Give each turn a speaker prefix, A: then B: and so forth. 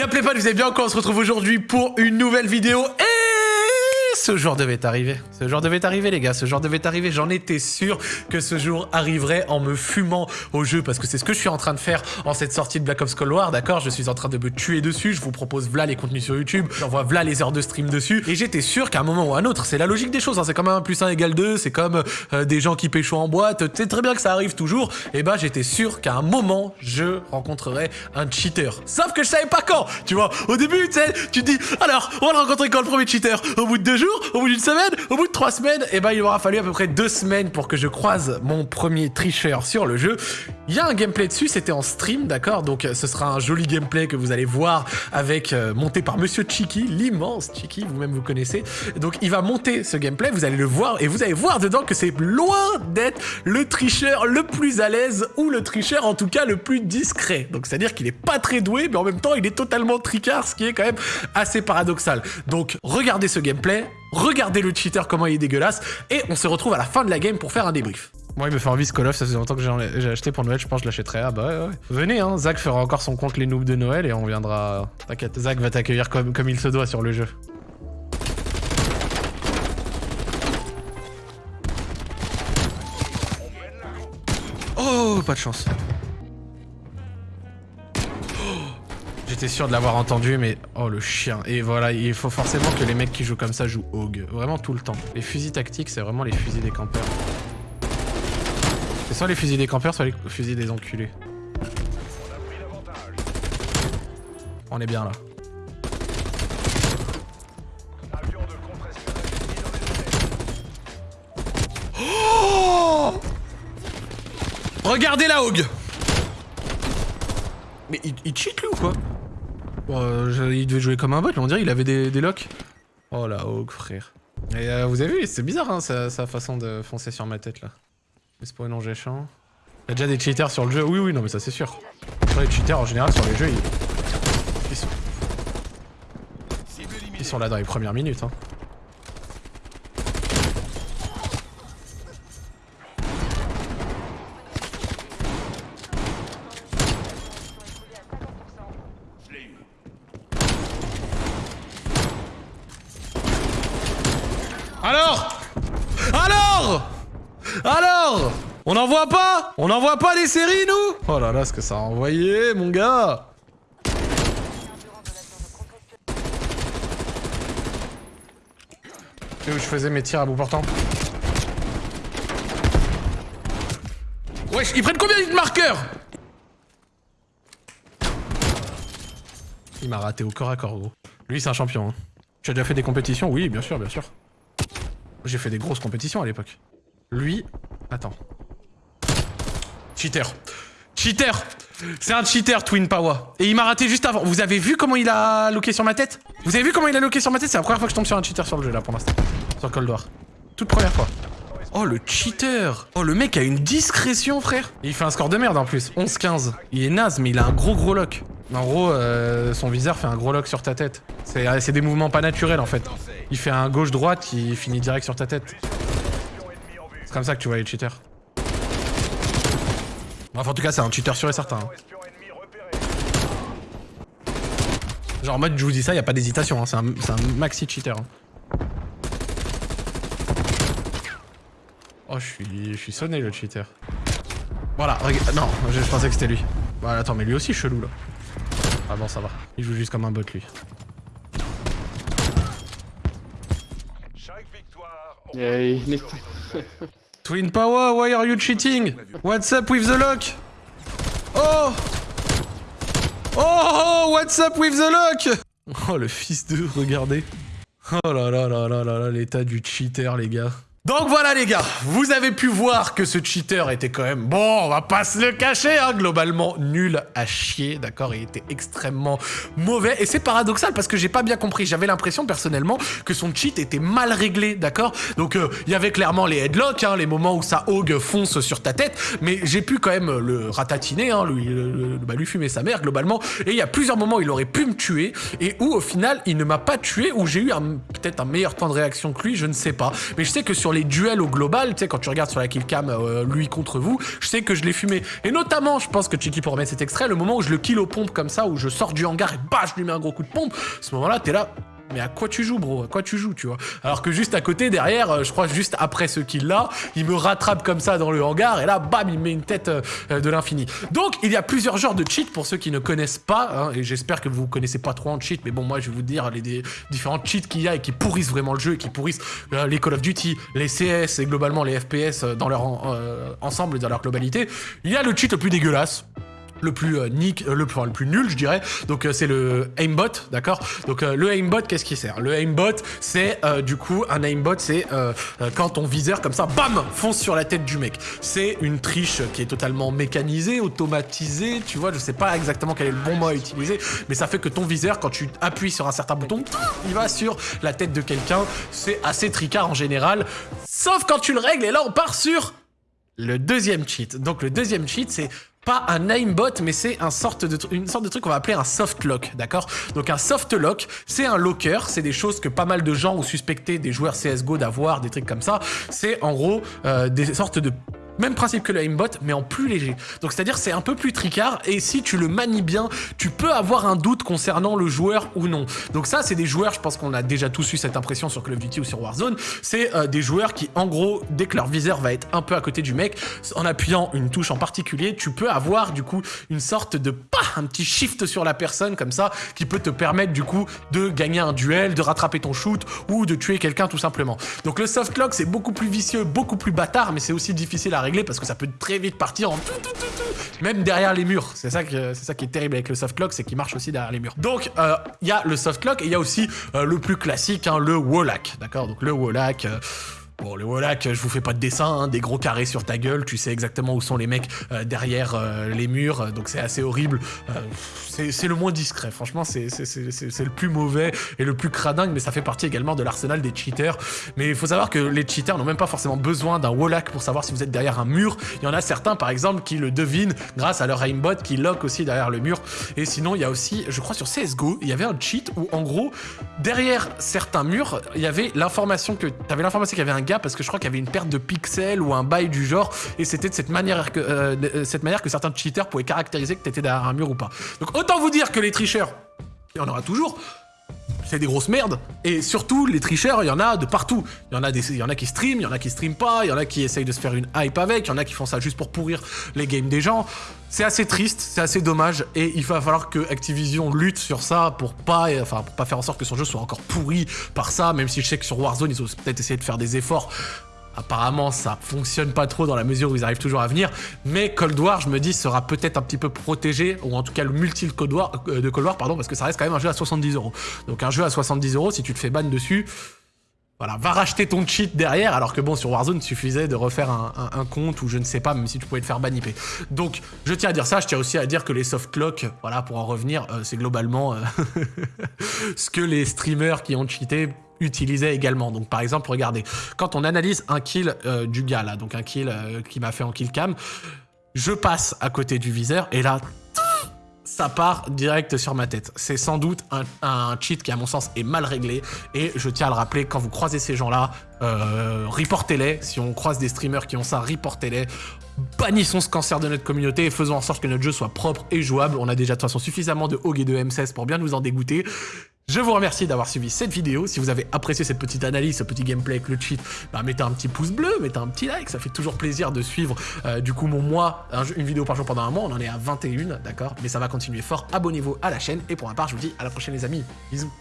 A: Y'a pas, vous avez bien encore, on se retrouve aujourd'hui pour une nouvelle vidéo. Et ce jour devait arriver. Ce jour devait arriver, les gars. Ce jour devait arriver. J'en étais sûr que ce jour arriverait en me fumant au jeu parce que c'est ce que je suis en train de faire en cette sortie de Black Ops Cold War, d'accord? Je suis en train de me tuer dessus. Je vous propose v'là les contenus sur YouTube. J'envoie v'là les heures de stream dessus. Et j'étais sûr qu'à un moment ou à un autre, c'est la logique des choses. Hein. C'est comme un plus 1 égale 2. C'est comme euh, des gens qui pécho en boîte. C'est très bien que ça arrive toujours. Et bah, j'étais sûr qu'à un moment, je rencontrerais un cheater. Sauf que je savais pas quand. Tu vois, au début, tu sais, tu te dis, alors, on va le rencontrer quand le premier cheater? Au bout de deux jours au bout d'une semaine, au bout de trois semaines, et eh ben il aura fallu à peu près deux semaines pour que je croise mon premier tricheur sur le jeu. Il y a un gameplay dessus, c'était en stream, d'accord? Donc ce sera un joli gameplay que vous allez voir avec euh, monté par Monsieur Chiki, l'immense Chiki, vous-même vous connaissez. Donc il va monter ce gameplay, vous allez le voir et vous allez voir dedans que c'est loin d'être le tricheur le plus à l'aise ou le tricheur en tout cas le plus discret. Donc c'est-à-dire qu'il est pas très doué, mais en même temps il est totalement tricard, ce qui est quand même assez paradoxal. Donc regardez ce gameplay, regardez le cheater comment il est dégueulasse, et on se retrouve à la fin de la game pour faire un débrief. Moi, il me fait envie ce Call of, ça faisait longtemps que j'ai acheté pour Noël, je pense que je l'achèterai. Ah bah ouais, ouais. Venez, hein, Zach fera encore son compte les noobs de Noël et on viendra... T'inquiète, Zach va t'accueillir comme, comme il se doit sur le jeu. Oh, pas de chance. J'étais sûr de l'avoir entendu, mais... Oh, le chien. Et voilà, il faut forcément que les mecs qui jouent comme ça jouent Hog. Vraiment tout le temps. Les fusils tactiques, c'est vraiment les fusils des campeurs. C'est soit les fusils des campeurs, soit les fusils des enculés. On est bien là. Oh Regardez la Hog Mais il, il cheat lui ou quoi? Euh, il devait jouer comme un bot, on dirait il avait des, locks. Oh la Hawk, frère. Et euh, vous avez vu, c'est bizarre hein, sa, façon de foncer sur ma tête là. C'est pour une. Il y a déjà des cheaters sur le jeu, oui oui non mais ça c'est sûr. les cheaters en général sur les jeux ils, ils sont... Ils sont là dans les premières minutes hein. Alors Alors Alors On n'en voit pas On n'en voit pas des séries, nous Oh là là, ce que ça a envoyé, mon gars où je faisais mes tirs à bout portant? Wesh, ils prennent combien de marqueurs? Il m'a raté au corps à corps, gros. Lui, c'est un champion. Hein. Tu as déjà fait des compétitions? Oui, bien sûr, bien sûr. J'ai fait des grosses compétitions à l'époque. Lui... Attends. Cheater. Cheater C'est un cheater, Twin Power. Et il m'a raté juste avant. Vous avez vu comment il a loqué sur ma tête? Vous avez vu comment il a loqué sur ma tête? C'est la première fois que je tombe sur un cheater sur le jeu, là, pour l'instant. Sur Cold War. Toute première fois. Oh, le cheater Oh, le mec a une discrétion, frère il fait un score de merde, en plus. 11-15. Il est naze, mais il a un gros gros lock. En gros, euh, son viseur fait un gros lock sur ta tête. C'est des mouvements pas naturels, en fait. Il fait un gauche-droite qui finit direct sur ta tête. C'est comme ça que tu vois les cheaters. Enfin, en tout cas, c'est un cheater sûr et certain. Hein. Genre en mode, je vous dis ça, y a pas d'hésitation. Hein. C'est un, maxi cheater. Hein. Oh, je suis, sonné le cheater. Voilà, regarde. Non, je, pensais que c'était lui. Voilà, attends, mais lui aussi chelou là. Ah bon, ça va. Il joue juste comme un bot lui. Twin Power, why are you cheating? What's up with the lock? Oh! Oh, what's up with the lock? Oh, le fils de, regardez. Oh là là là là là là, l'état du cheater, les gars. Donc voilà les gars, vous avez pu voir que ce cheater était quand même, bon, on va pas se le cacher, hein, globalement nul à chier, d'accord Il était extrêmement mauvais, et c'est paradoxal parce que j'ai pas bien compris, j'avais l'impression personnellement que son cheat était mal réglé, d'accord. Donc euh, il y avait clairement les headlocks, hein, les moments où sa hog fonce sur ta tête, mais j'ai pu quand même le ratatiner, hein, lui, bah, lui fumer sa mère globalement, et il y a plusieurs moments où il aurait pu me tuer, et où au final il ne m'a pas tué, où j'ai eu peut-être un meilleur temps de réaction que lui, je ne sais pas, mais je sais que sur les duels au global, tu sais, quand tu regardes sur la killcam euh, lui contre vous, je sais que je l'ai fumé. Et notamment, je pense que Chiki pour remettre cet extrait, le moment où je le kill aux pompes comme ça, où je sors du hangar et bah, je lui mets un gros coup de pompe, ce moment-là, t'es là, mais à quoi tu joues, bro? À quoi tu joues, tu vois? Alors que juste à côté, derrière, euh, je crois juste après ce kill-là, il me rattrape comme ça dans le hangar, et là, bam, il met une tête euh, euh, de l'infini. Donc, il y a plusieurs genres de cheats pour ceux qui ne connaissent pas, hein, et j'espère que vous connaissez pas trop en cheat, mais bon, moi, je vais vous dire les, différents cheats qu'il y a et qui pourrissent vraiment le jeu, et qui pourrissent les Call of Duty, les CS et globalement les FPS dans leur ensemble, dans leur globalité. Il y a le cheat le plus dégueulasse, le plus euh, euh, le, enfin, le plus nul, je dirais. Donc euh, c'est le aimbot, d'accord? Donc le aimbot, qu'est-ce qui sert? Le aimbot, c'est du coup un aimbot, c'est quand ton viseur comme ça, bam, fonce sur la tête du mec. C'est une triche qui est totalement mécanisée, automatisée. Tu vois, je sais pas exactement quel est le bon mot à utiliser, mais ça fait que ton viseur, quand tu appuies sur un certain bouton, il va sur la tête de quelqu'un. C'est assez tricard en général, sauf quand tu le règles. Et là, on part sur le deuxième cheat. Donc le deuxième cheat, c'est pas un aimbot, mais c'est une sorte de truc qu'on va appeler un soft lock, d'accord? Donc un soft lock, c'est un locker, c'est des choses que pas mal de gens ont suspecté des joueurs CSGO d'avoir, des trucs comme ça. C'est en gros euh, des sortes de même principe que le aimbot, mais en plus léger. Donc c'est-à-dire c'est un peu plus tricard, et si tu le manies bien, tu peux avoir un doute concernant le joueur ou non. Donc ça, c'est des joueurs, je pense qu'on a déjà tous eu cette impression sur Call of Duty ou sur Warzone, c'est euh, des joueurs qui, en gros, dès que leur viseur va être un peu à côté du mec, en appuyant une touche en particulier, tu peux avoir du coup une sorte de pas un petit shift sur la personne comme ça, qui peut te permettre du coup de gagner un duel, de rattraper ton shoot ou de tuer quelqu'un tout simplement. Donc le soft lock, c'est beaucoup plus vicieux, beaucoup plus bâtard, mais c'est aussi difficile à régler parce que ça peut très vite partir en même derrière les murs. C'est ça, qui est terrible avec le soft lock, c'est qu'il marche aussi derrière les murs. Donc, euh, il y a le soft lock et il y a aussi euh, le plus classique, hein, le wallhack. D'accord? Donc, le wallhack. Euh, Bon, le Wallach, je vous fais pas de dessin, hein, des gros carrés sur ta gueule, tu sais exactement où sont les mecs derrière les murs, donc c'est assez horrible. c'est le moins discret, franchement, c'est le plus mauvais et le plus cradingue, mais ça fait partie également de l'arsenal des cheaters. Mais il faut savoir que les cheaters n'ont même pas forcément besoin d'un Wallach pour savoir si vous êtes derrière un mur. Il y en a certains, par exemple, qui le devinent grâce à leur aimbot qui lock aussi derrière le mur. Et sinon, il y a aussi, je crois sur CSGO, il y avait un cheat où, en gros, derrière certains murs, il y avait l'information que... T'avais l'information qu'il y avait un parce que je crois qu'il y avait une perte de pixels ou un bail du genre et c'était de cette manière que, euh, cette manière que certains cheaters pouvaient caractériser que t'étais derrière un mur ou pas. Donc autant vous dire que les tricheurs, il y en aura toujours, c'est des grosses merdes. Et surtout, les tricheurs, il y en a de partout. Il y en a, qui streament, il y en a qui streament pas, il y en a qui essayent de se faire une hype avec, il y en a qui font ça juste pour pourrir les games des gens. C'est assez triste, c'est assez dommage, et il va falloir que Activision lutte sur ça pour pas, pour pas faire en sorte que son jeu soit encore pourri par ça, même si je sais que sur Warzone, ils ont peut-être essayé de faire des efforts Apparemment, ça fonctionne pas trop dans la mesure où ils arrivent toujours à venir. Mais Cold War, je me dis, sera peut-être un petit peu protégé, ou en tout cas le multi Cold War, euh, de Cold War, pardon, parce que ça reste quand même un jeu à 70 euros. Donc un jeu à 70 euros, si tu te fais ban dessus, voilà, va racheter ton cheat derrière, alors que bon, sur Warzone, il suffisait de refaire un, compte, ou je ne sais pas, même si tu pouvais te faire baniper. Donc, je tiens à dire ça, je tiens aussi à dire que les soft clocks, voilà, pour en revenir, euh, c'est globalement euh, ce que les streamers qui ont cheaté utilisait également. Donc par exemple, regardez, quand on analyse un kill euh, du gars là, donc un kill euh, qui m'a fait en kill cam, je passe à côté du viseur et là, ça part direct sur ma tête. C'est sans doute un, cheat qui, à mon sens, est mal réglé. Et je tiens à le rappeler, quand vous croisez ces gens-là, euh, reportez-les. Si on croise des streamers qui ont ça, reportez-les. Bannissons ce cancer de notre communauté et faisons en sorte que notre jeu soit propre et jouable. On a déjà de toute façon suffisamment de HOG et de M16 pour bien nous en dégoûter. Je vous remercie d'avoir suivi cette vidéo. Si vous avez apprécié cette petite analyse, ce petit gameplay avec le cheat, bah, mettez un petit pouce bleu, mettez un petit like, ça fait toujours plaisir de suivre euh, du coup mon mois, une vidéo par jour pendant un mois, on en est à 21, d'accord? Mais ça va continuer fort, abonnez-vous à la chaîne, et pour ma part, je vous dis à la prochaine les amis, bisous